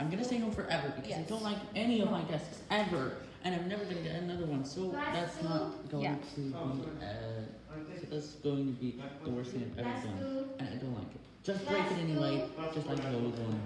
I'm gonna stay home forever because I don't like any of my desks ever, and I'm never gonna get another one. So that's not going Yeah. to be. Uh, that's going to be the worst thing I've ever done, and I don't like it. Just break it anyway, just like the old one.